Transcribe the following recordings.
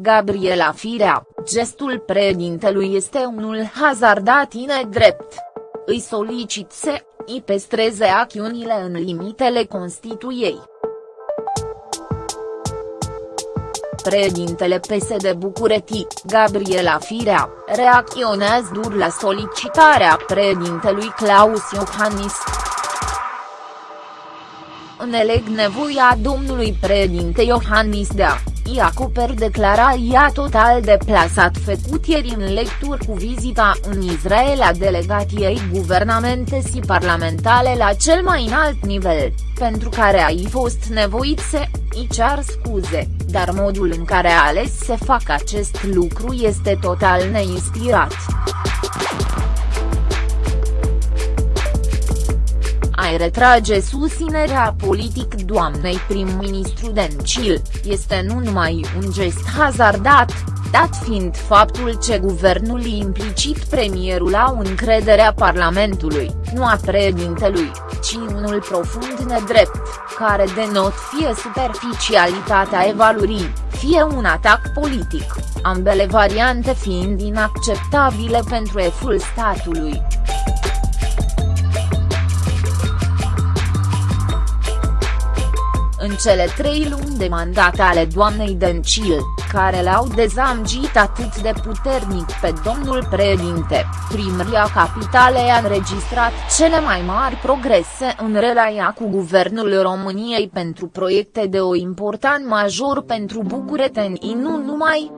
Gabriela Firea, gestul președintelui este unul hazardat nedrept. Îi solicit să îi pestreze acțiunile în limitele Constituiei. Președintele PSD București, Gabriela Firea, reacționează dur la solicitarea președintelui Claus Iohannis. Înțeleg nevoia domnului președinte Iohannis de a i acoper declarația total deplasat făcut ieri în lecturi cu vizita în Israel a delegației guvernamente și parlamentare la cel mai înalt nivel, pentru care ai fost nevoit să îi cer scuze, dar modul în care a ales să facă acest lucru este total neinspirat. Mai retrage susținerea politic doamnei prim-ministru Dencil, este nu numai un gest hazardat, dat fiind faptul ce guvernul implicit premierul au încrederea Parlamentului, nu a președintelui, ci unul profund nedrept, care denot fie superficialitatea evaluării, fie un atac politic, ambele variante fiind inacceptabile pentru eful statului. În cele trei luni de mandat ale doamnei Dăncil, care l-au dezamgit atât de puternic pe domnul președinte, primăria capitalei a înregistrat cele mai mari progrese în relația cu guvernul României pentru proiecte de o important major pentru bucureteni nu numai.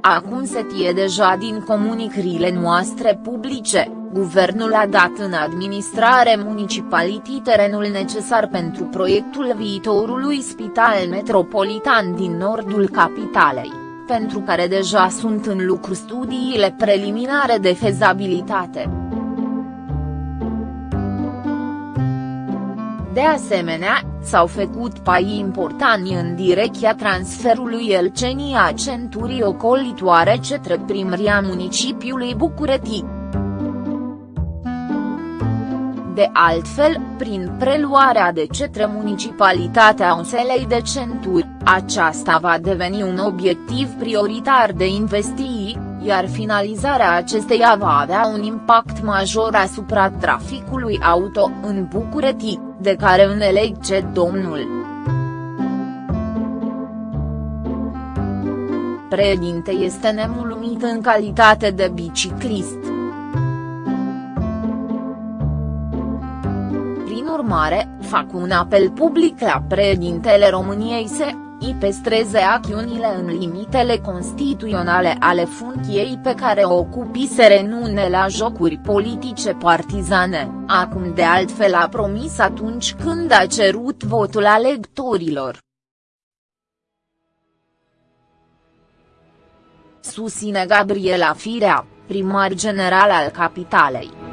Acum se tie deja din comunicările noastre publice Guvernul a dat în administrare municipalității terenul necesar pentru proiectul viitorului spital metropolitan din nordul capitalei, pentru care deja sunt în lucru studiile preliminare de fezabilitate. De asemenea, s-au făcut pai importanti în direcția transferului Elcenii a centurii ocolitoare către primăria municipiului București. De altfel, prin preluarea de cetre municipalitatea unselei de centuri, aceasta va deveni un obiectiv prioritar de investiții, iar finalizarea acesteia va avea un impact major asupra traficului auto în București, de care înțeleg ce domnul. Președinte este nemulțumit în calitate de biciclist. Urmare, fac un apel public la președintele României să îi pestreze acțiunile în limitele constituționale ale funcției pe care o ocupi să renune la jocuri politice partizane, acum de altfel a promis atunci când a cerut votul alegătorilor. Susține Gabriela Firea, primar general al capitalei.